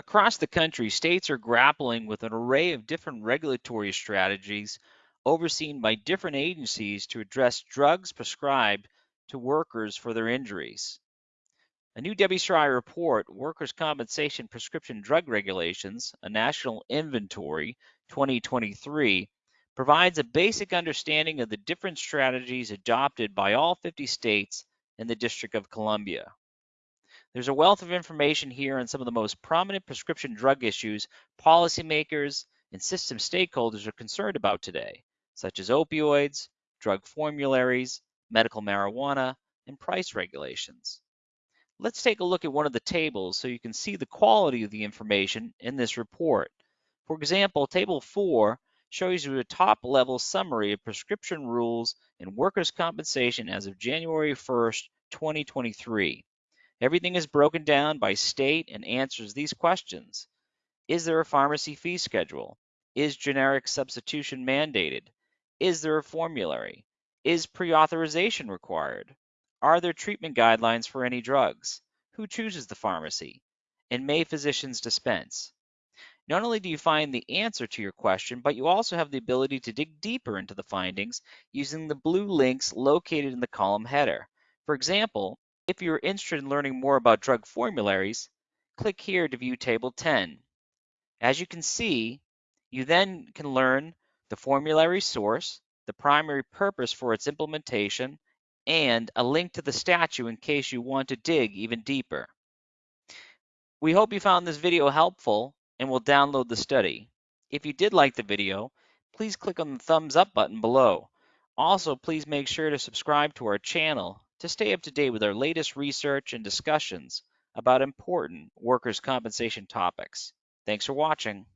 Across the country, states are grappling with an array of different regulatory strategies overseen by different agencies to address drugs prescribed to workers for their injuries. A new WCRI report, Workers' Compensation Prescription Drug Regulations, a National Inventory 2023, provides a basic understanding of the different strategies adopted by all 50 states and the District of Columbia. There's a wealth of information here on some of the most prominent prescription drug issues policymakers and system stakeholders are concerned about today, such as opioids, drug formularies, medical marijuana, and price regulations. Let's take a look at one of the tables so you can see the quality of the information in this report. For example, Table 4 shows you a top-level summary of prescription rules and workers' compensation as of January 1st, 2023. Everything is broken down by state and answers these questions. Is there a pharmacy fee schedule? Is generic substitution mandated? Is there a formulary? Is pre-authorization required? Are there treatment guidelines for any drugs? Who chooses the pharmacy? And may physicians dispense? Not only do you find the answer to your question, but you also have the ability to dig deeper into the findings using the blue links located in the column header. For example, if you're interested in learning more about drug formularies, click here to view Table 10. As you can see, you then can learn the formulary source, the primary purpose for its implementation, and a link to the statute in case you want to dig even deeper. We hope you found this video helpful and will download the study. If you did like the video, please click on the thumbs up button below. Also, please make sure to subscribe to our channel to stay up to date with our latest research and discussions about important workers' compensation topics. Thanks for watching.